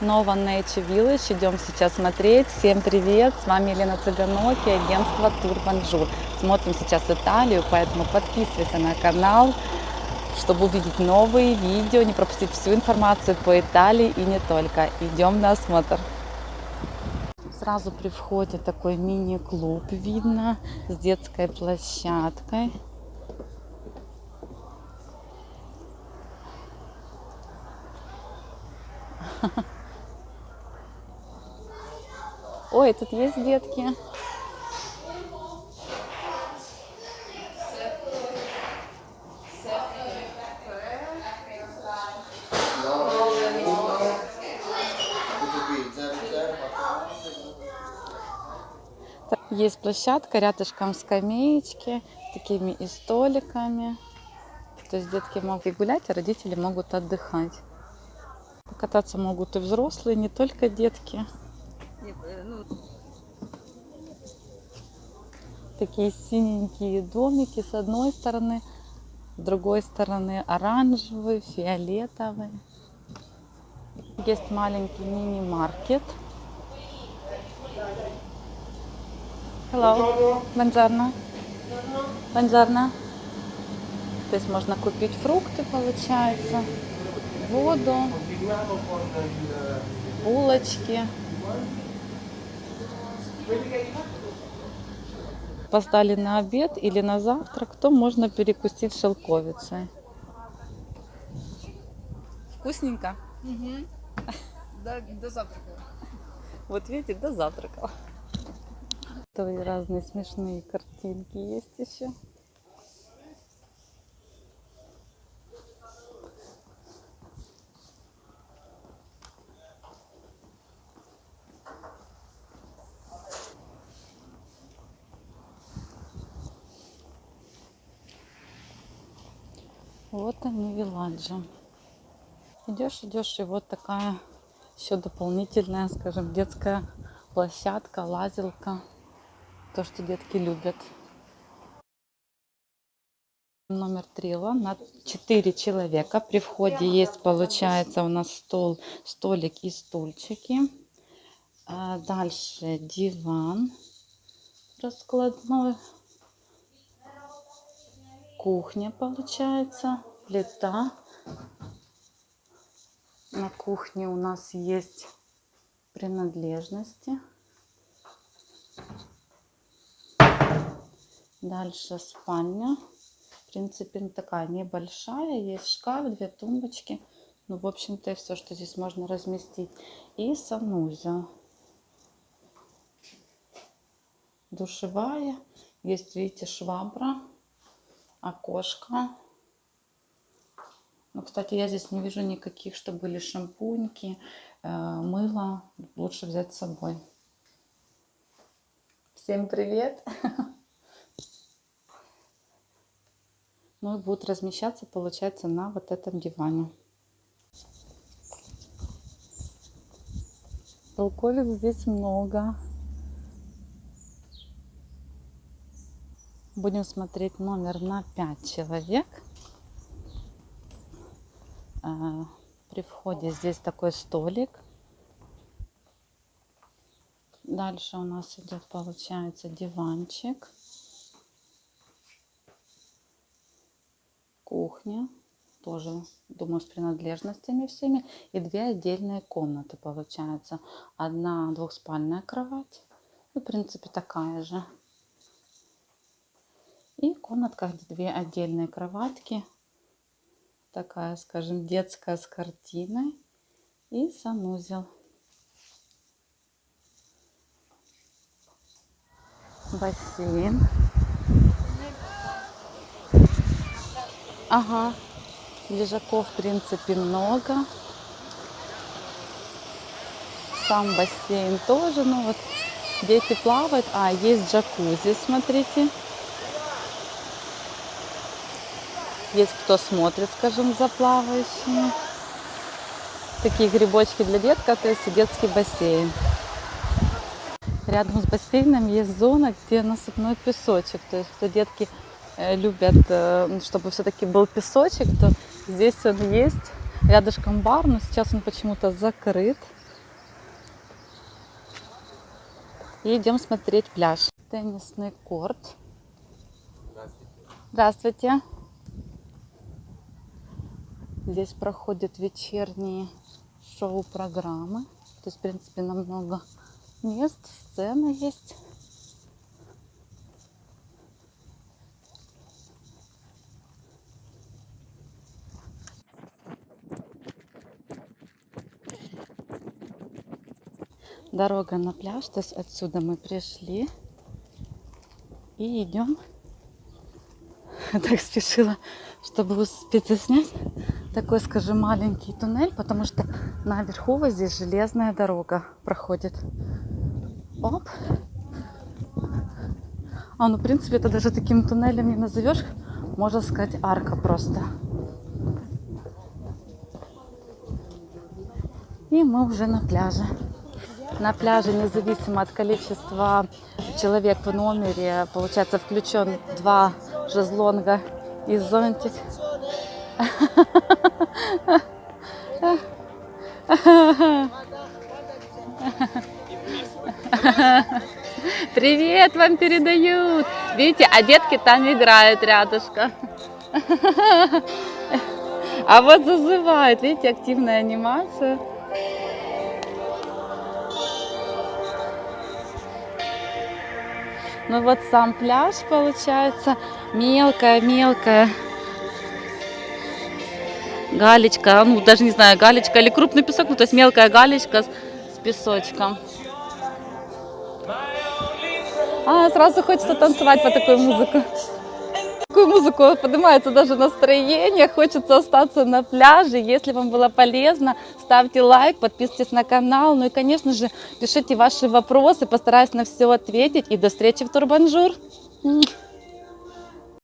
Nova Nature Village. Идем сейчас смотреть. Всем привет! С вами Елена Цыганок и агентство Тур Бонжур. Смотрим сейчас Италию, поэтому подписывайся на канал, чтобы увидеть новые видео, не пропустить всю информацию по Италии и не только. Идем на осмотр. Сразу при входе такой мини-клуб видно с детской площадкой. Ой, тут есть детки. Есть площадка, рядышком скамеечки, такими и столиками. То есть детки могут и гулять, а родители могут отдыхать. Покататься могут и взрослые, не только детки. Такие синенькие домики с одной стороны, с другой стороны оранжевый, фиолетовый. Есть маленький мини-маркет. Hello. Buongiorno. Buongiorno. Здесь можно купить фрукты, получается, воду, булочки. Постали на обед или на завтрак, то можно перекусить шелковицей. Вкусненько? Угу. До, до завтрака. Вот видите, до завтрака. Разные смешные картинки есть еще. Вот они, виладжи. Идешь, идешь, и вот такая еще дополнительная, скажем, детская площадка, лазилка. То, что детки любят. Номер трила на 4 человека. При входе есть, получается, у нас стол, столик и стульчики. А дальше диван раскладной кухня получается, плита. На кухне у нас есть принадлежности. Дальше спальня. В принципе, такая небольшая. Есть шкаф, две тумбочки. Ну, в общем-то, все, что здесь можно разместить. И санузел. Душевая. Есть, видите, швабра окошко. Ну, кстати, я здесь не вижу никаких, что были шампуньки, э, мыло. Лучше взять с собой. Всем привет! Ну и будут размещаться, получается, на вот этом диване. Толковиц здесь много. Будем смотреть номер на 5 человек. А, при входе здесь такой столик. Дальше у нас идет, получается, диванчик. Кухня. Тоже, думаю, с принадлежностями всеми. И две отдельные комнаты, получается. Одна двухспальная кровать. Ну, в принципе, такая же. И комнатка, где две отдельные кроватки. Такая, скажем, детская с картиной. И санузел. Бассейн. Ага. Лежаков, в принципе, много. Сам бассейн тоже. Ну вот дети плавают. А, есть джакузи, смотрите. Есть кто смотрит, скажем, за плавающими. Такие грибочки для детка, то есть детский бассейн. Рядом с бассейном есть зона, где насыпной песочек. То есть, кто детки э, любят, э, чтобы все-таки был песочек, то здесь он есть. Рядышком бар, но сейчас он почему-то закрыт. И идем смотреть пляж. Теннисный корт. Здравствуйте. Здравствуйте. Здесь проходят вечерние шоу-программы. То есть, в принципе, намного мест, сцена есть. Дорога на пляж, то есть отсюда мы пришли и идем. Так спешила, чтобы успеть заснять такой, скажем, маленький туннель, потому что наверху вот здесь железная дорога проходит. Оп. А, ну, в принципе, это даже таким туннелем не назовешь. Можно сказать, арка просто. И мы уже на пляже. На пляже, независимо от количества человек в номере, получается, включен два шезлонга и зонтик. Привет вам передают. Видите, а детки там играют рядышком. А вот зазывают, видите, активная анимация. Ну вот сам пляж получается мелкая-мелкая галечка, ну даже не знаю, галечка или крупный песок, ну то есть мелкая галечка с, с песочком. А, сразу хочется танцевать по такой музыке. Такую музыку поднимается даже настроение, хочется остаться на пляже. Если вам было полезно, ставьте лайк, подписывайтесь на канал. Ну и, конечно же, пишите ваши вопросы, постараюсь на все ответить. И до встречи в Тур Бонжур.